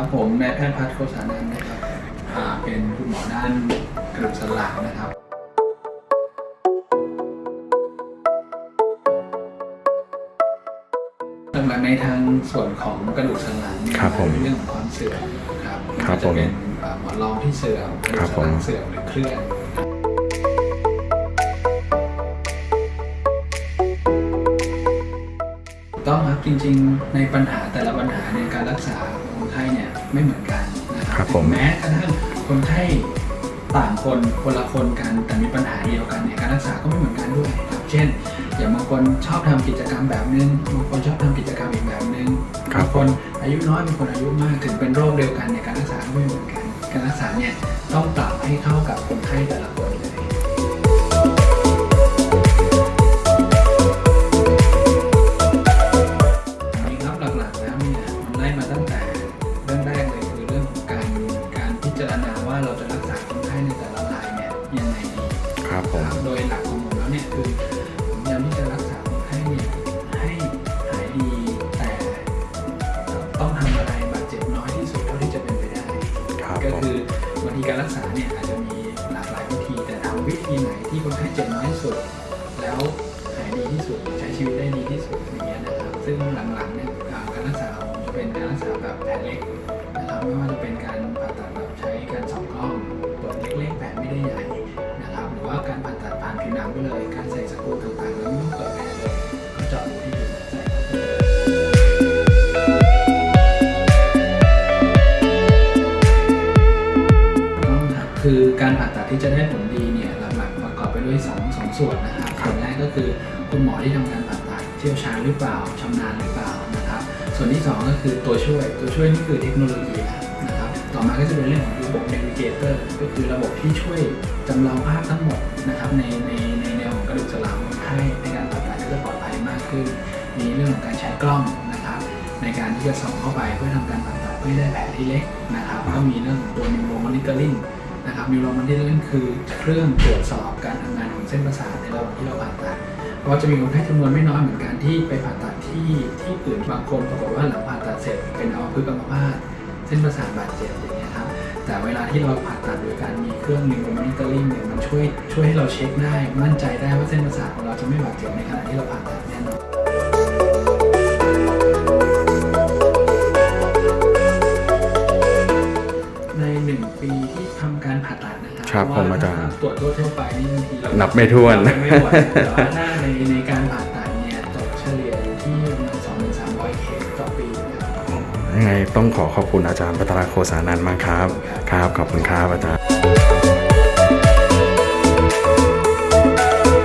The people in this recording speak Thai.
ครับผมนายแพทย์พัฒน์โคสานันท์นะครับอ่าเป็นคุณหมอด้านกระดูกสันหลังนะครับหลักๆในทางส่วนของกระดูกสันหลังเนี่ยครับผมเป็นเรื่องของความเสื่อมครับครับไว่าจะเป็นผมอ่าหมอนรองที่เสื่อมกระดูครักบสันหลัผงมเสื่อมหรือเคลื่อน จริงๆ ในปัญหาแต่ละปัญหาในการรักษาคนไข้เนี่ยไม่เหมือนกันนะคครัรับบผม แม้กระทั่งคนไข้ต่างคนคนละคนกันแต่มีปัญหาเดียวกันเนี่ยการรักษาก็ไม่เหมือนกันด้วยครับเช่น อย่างบางคนชอบทำกิจกรรมแบบนึงบางคนชอบทำกิจกรรมอีกแบบนึงครับ บางคนอายุน้อยบางคนอายุมากถึงเป็นโรคเดียวกันเนี่ยการรักษาก็ไม่เหมือนกัน การรักษาเนี่ยต้องปรับให้เข้ากับคนไข้แต่ละคน มันไล่มาตั้งแต่เรื่องแรกเลยคือเรื่องของการการพิจารณาว่าเราจะรักษาคนไข้ในแต่ละรายเนี่ยยังไงดีครับผมครับโดยหลักของผมแล้วเนี่ยคือผมพยายามที่จะรักษาคนไข้เนี่ยให้หายดีแต่ต้องทำอะไรบาดเจ็บน้อยที่สุดเท่าที่จะเป็นไปได้ครับก็ผมคือบางทีการรักษาเนี่ยอาจจะมีหลากหลายวิธี แต่ทำวิธีไหนที่คนไข้เจ็บน้อยที่สุด แล้วหายดีที่สุดใช้ชีวิตได้ดีที่สุดอย่างเงี้ยนะครับซึ่งหลังๆเนี่ย แบบแผลเล็กนะครับไม่ว่าจะเป็นการผ่าตัดแบบใช้การสองกล้องเปิดเล็กๆแผลไม่ได้ใหญ่นะครับหรือว่าการผ่าตัดผ่านผิวหนังไปเลย การใส่สกรูต่างๆแล้วไม่ต้องเปิดแผลเลยก็เจาะรูที่ผิวหนังใส่เข้าไปเลยต้องครับคือการผ่าตัดที่จะได้ผลดีเนี่ยหลักๆประกอบไปด้วย2องสองส่วนนะครับส่วนแรกก็คือคุณหมอที่ทำการผ่าตัดเชี่ยวชาญหรือเปล่าชำนาญหรือเปล่า ส่วนที่ 2 ก็คือตัวช่วย ตัวช่วยนี่คือเทคโนโลยีนะครับ ต่อมาก็จะเป็นเรื่องของระบบ Navigator ก็คือระบบที่ช่วยจำลองภาพทั้งหมดนะครับในในในแนวของกระดูกสันหลังคนไข้ในการผ่าตัดก็จะปลอดภัยมากขึ้น มีเรื่องของการใช้กล้องนะครับ ในการที่จะส่องเข้าไปเพื่อทำการผ่าตัดเพื่อให้ได้แผลที่เล็กนะครับก็มีเรื่องของตัว Neuro Monitoring นะครับ Neuro Monitoring คือเครื่องตรวจสอบการทำงานของเส้นประสาทในระหว่างที่เราผ่าตัด เพราะจะมีคนไข้จำนวนไม่น้อยเหมือนกันที่ไปผ่าตัดที่ที่อื่นบางคนปรากฏว่าหลังผ่าตัดเสร็จเป็นอัมพฤกษ์อัมพาตเส้นประสาทบาดเจ็บอย่างเงี้ยครับแต่เวลาที่เราผ่าตัดโดยการมีเครื่องมือ monitoring เนี่ยมันช่วยช่วยให้เราเช็คได้มั่นใจได้ว่าเส้นประสาทของเราจะไม่บาดเจ็บในขณะที่เราผ่าตัดแน่นอน ครัครับเพผมว่อาจารย์ตรวจทั่วๆไปนี่บางทีเรานับไม่ถ้วนนับไม่ถ้วนแต่ว่าถ้าในในการผ่าตัดเนี่ยตกเฉลี่ยอยู่ที่ประมาณสองถึงสามร้อยเคสต่อปีนะครับยังไงต้องขอขอบคุณอาจารย์ปัตราโคสานันท์มากครับ ครับขอบคุณครับอาจารย์